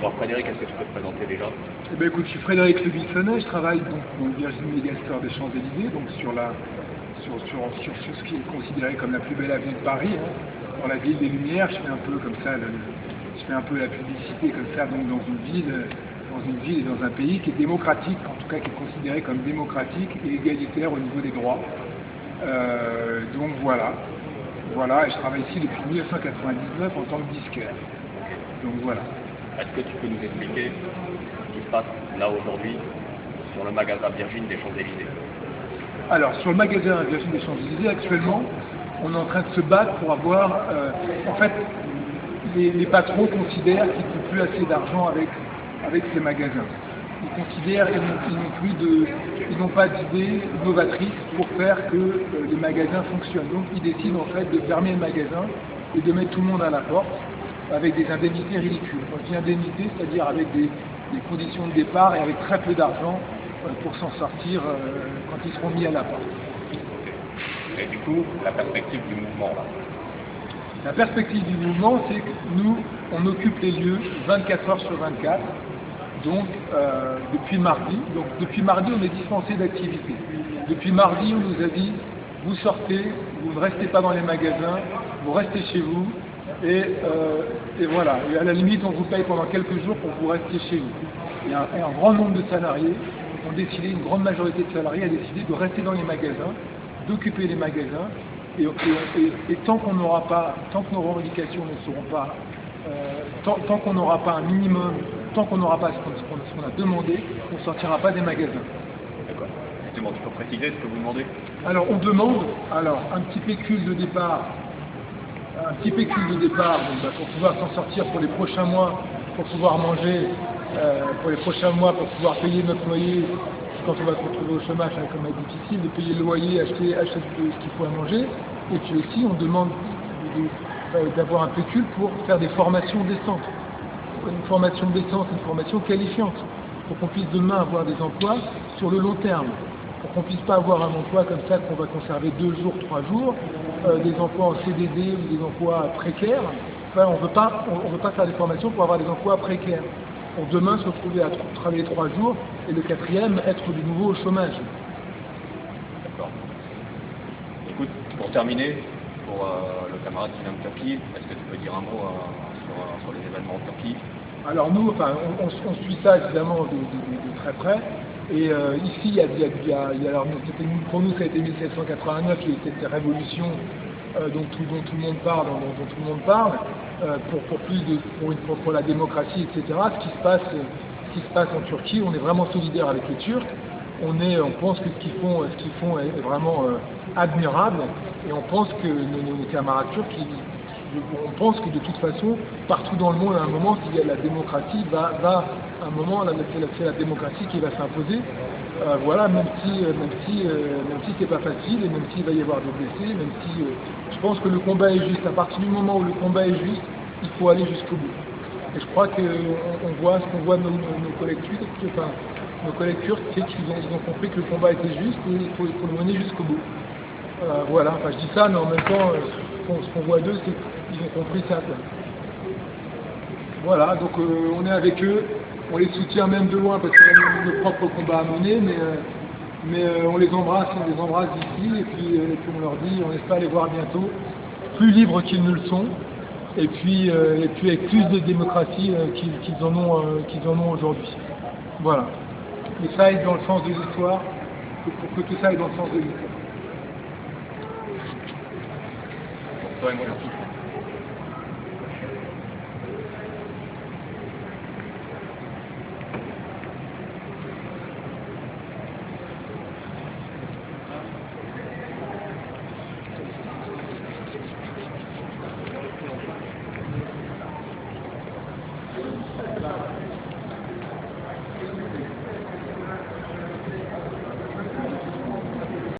Alors Frédéric, est-ce que tu peux te présenter déjà? Eh ben, écoute, je suis Frédéric Le Bissonnet, je travaille donc dans le Virginie Megaster des Champs-Élysées, donc sur, la, sur, sur, sur, ce qui est considéré comme la plus belle avenue de Paris, hein, dans la ville des Lumières. Je fais un peu comme ça, je fais un peu la publicité comme ça, donc dans une ville, dans une ville et dans un pays qui est démocratique, en tout cas qui est considéré comme démocratique et égalitaire au niveau des droits. Euh, donc voilà, voilà, et je travaille ici depuis 1999 en tant que disquaire. Donc voilà. Est-ce que tu peux nous expliquer ce qui se passe là aujourd'hui sur le magasin Virgin des Champs-Élysées? Alors, sur le magasin Virgin des Champs-Élysées, actuellement, on est en train de se battre pour avoir. Euh, en fait, les, patrons considèrent qu'ils n'ont plus assez d'argent avec, avec ces magasins. Ils considèrent qu'ils n'ont pas d'idées novatrices pour faire que euh, les magasins fonctionnent. Donc, ils décident en fait de fermer le magasin et de mettre tout le monde à la porte avec des indemnités ridicules. Quand je dis indemnités, c'est-à-dire avec des, conditions de départ et avec très peu d'argent euh, pour s'en sortir euh, quand ils seront mis à la porte. Et du coup, la perspective du mouvement là La perspective du mouvement, c'est que nous, on occupe les lieux 24 heures sur 24, donc euh, depuis mardi. Donc depuis mardi, on est dispensé d'activité. Depuis mardi, on nous a dit, vous sortez, vous ne restez pas dans les magasins, vous restez chez vous, euh, et, voilà, et à la limite, on vous paye pendant quelques jours pour vous rester chez vous. Il y a un, grand nombre de salariés ont décidé, une grande majorité de salariés a décidé de rester dans les magasins, d'occuper les magasins, et, tant qu'on n'aura pas, tant que nos revendications ne seront pas, euh, tant, qu'on n'aura pas un minimum, tant qu'on n'aura pas ce qu'on a demandé, on ne sortira pas des magasins. D'accord. Justement, tu peux préciser ce que vous demandez? Alors, on demande alors, un petit pécule de départ un petit pécule de départ bah, pour pouvoir s'en sortir pour les prochains mois, pour pouvoir manger, euh, pour les prochains mois, pour pouvoir payer notre loyer quand on va se retrouver au chômage, hein, comme être difficile, de payer le loyer, acheter, acheter ce qu'il faut à manger. Et puis aussi, on demande euh, d'avoir un pécule pour faire des formations décentes. Une formation décente, une formation qualifiante, pour qu'on puisse demain avoir des emplois sur le long terme pour qu'on puisse pas avoir un emploi comme ça qu'on va conserver deux jours, trois jours, euh, des emplois en CDD ou des emplois précaires. Enfin, on ne veut pas faire des formations pour avoir des emplois précaires. Pour demain se retrouver à travailler trois jours et le quatrième être de nouveau au chômage. D'accord. Écoute, pour terminer, pour euh, le camarade qui vient de Turquie, est-ce que tu peux dire un mot euh, sur, les événements en Turquie? Alors nous, enfin, on, suit ça évidemment de très près. Et euh, ici, il y a, il y a, il y a pour nous, ça a été 1789, il y a cette révolution euh, dont, tout, le monde parle, dont, tout le monde parle, euh, pour, pour, plus de, pour, la démocratie, etc. Ce qui, se passe, ce qui se passe en Turquie, on est vraiment solidaire avec les Turcs. On, est, on pense que ce qu'ils font, font est, vraiment admirable, et on pense que nos camarades turcs, on pense que de toute façon, partout dans le monde, à un moment, y a la démocratie, va, va à un moment, c'est la, démocratie qui va s'imposer. Euh, voilà, même si, euh, même si, euh, si c'est pas facile, même s'il va y avoir des blessés, même si je pense que le combat est juste. À partir du moment où le combat est juste, il faut aller jusqu'au bout. Et je crois qu'on on voit ce qu'on voit nos, nos, collègues turcs, enfin, nos collègues c'est qu'ils ont, compris que le combat était juste et il faut, le mener jusqu'au bout. Voilà, enfin je dis ça, mais en même temps, ce qu'on voit d'eux, c'est qu'ils ont compris ça. Voilà, donc on est avec eux, on les soutient même de loin parce qu'on a nos propres combats à mener, mais, euh, mais euh, on les embrasse, on les embrasse d'ici, et puis, euh, et puis on leur dit, on espère les voir bientôt, plus libres qu'ils ne le sont, et puis, et puis avec plus de démocratie qu'ils en ont, qu'ils en ont aujourd'hui. Voilà. Mais ça aille dans le sens de l'histoire, pour que tout ça aille dans le sens de l'histoire. going with